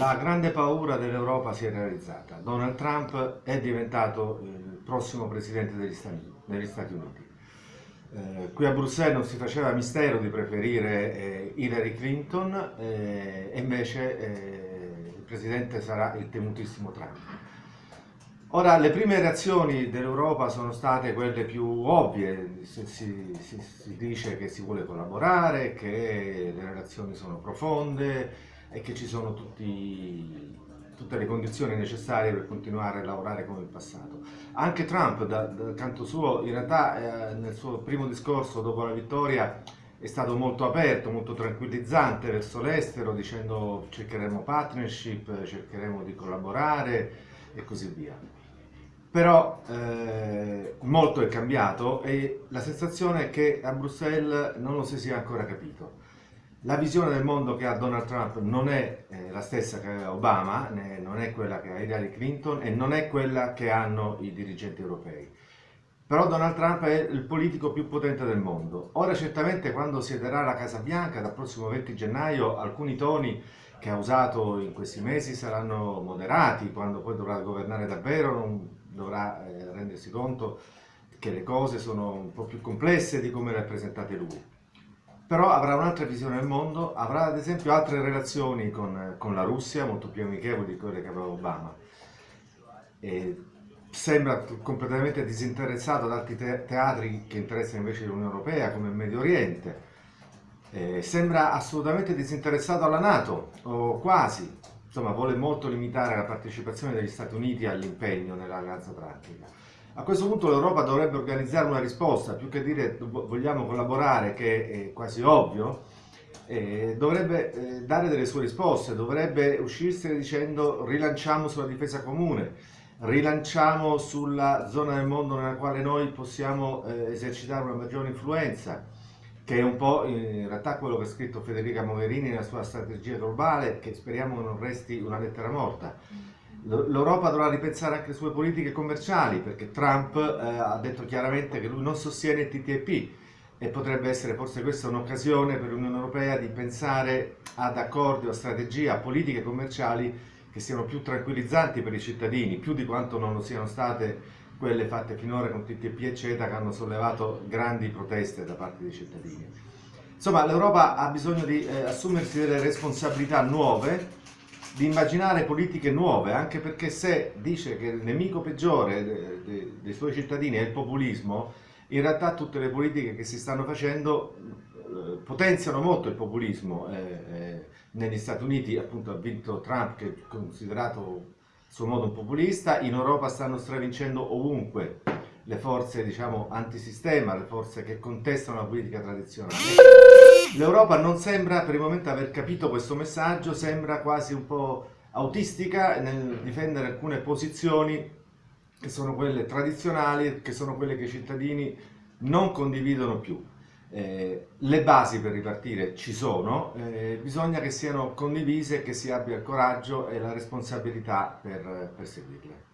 La grande paura dell'Europa si è realizzata. Donald Trump è diventato il prossimo presidente degli Stati, degli Stati Uniti. Eh, qui a Bruxelles non si faceva mistero di preferire eh, Hillary Clinton eh, e invece eh, il presidente sarà il temutissimo Trump. Ora, le prime reazioni dell'Europa sono state quelle più ovvie, si, si, si, dice che si vuole collaborare, che le relazioni sono profonde, e che ci sono tutti, tutte le condizioni necessarie per continuare a lavorare come in passato. Anche Trump, dal da canto suo, in realtà eh, nel suo primo discorso dopo la vittoria è stato molto aperto, molto tranquillizzante verso l'estero, dicendo cercheremo partnership, cercheremo di collaborare e così via. Però eh, molto è cambiato e la sensazione è che a Bruxelles non lo si sia ancora capito. La visione del mondo che ha Donald Trump non è eh, la stessa che ha Obama, né, non è quella che ha Hillary Clinton e non è quella che hanno i dirigenti europei. Però Donald Trump è il politico più potente del mondo. Ora certamente quando siederà alla Casa Bianca dal prossimo 20 gennaio alcuni toni che ha usato in questi mesi saranno moderati, quando poi dovrà governare davvero non dovrà eh, rendersi conto che le cose sono un po' più complesse di come le ha presentate lui però avrà un'altra visione del mondo, avrà ad esempio altre relazioni con, con la Russia, molto più amichevoli di quelle che aveva Obama. E sembra completamente disinteressato ad altri te teatri che interessano invece l'Unione Europea, come il Medio Oriente. E sembra assolutamente disinteressato alla Nato, o quasi. Insomma, vuole molto limitare la partecipazione degli Stati Uniti all'impegno nell'Alleanza Atlantica. A questo punto l'Europa dovrebbe organizzare una risposta, più che dire vogliamo collaborare, che è quasi ovvio, eh, dovrebbe eh, dare delle sue risposte, dovrebbe uscirsene dicendo rilanciamo sulla difesa comune, rilanciamo sulla zona del mondo nella quale noi possiamo eh, esercitare una maggiore influenza, che è un po' in realtà quello che ha scritto Federica Mogherini nella sua strategia globale, che speriamo non resti una lettera morta. L'Europa dovrà ripensare anche le sue politiche commerciali perché Trump eh, ha detto chiaramente che lui non sostiene il TTIP e potrebbe essere forse questa un'occasione per l'Unione Europea di pensare ad accordi o strategie, a politiche commerciali che siano più tranquillizzanti per i cittadini, più di quanto non lo siano state quelle fatte finora con TTIP e CETA che hanno sollevato grandi proteste da parte dei cittadini. Insomma, l'Europa ha bisogno di eh, assumersi delle responsabilità nuove di immaginare politiche nuove, anche perché se dice che il nemico peggiore de, de, dei suoi cittadini è il populismo, in realtà tutte le politiche che si stanno facendo eh, potenziano molto il populismo. Eh, eh, negli Stati Uniti appunto ha vinto Trump che è considerato a suo modo un populista, in Europa stanno stravincendo ovunque le forze diciamo antisistema, le forze che contestano la politica tradizionale. L'Europa non sembra per il momento aver capito questo messaggio, sembra quasi un po' autistica nel difendere alcune posizioni che sono quelle tradizionali, che sono quelle che i cittadini non condividono più. Eh, le basi per ripartire ci sono, eh, bisogna che siano condivise e che si abbia il coraggio e la responsabilità per, per seguirle.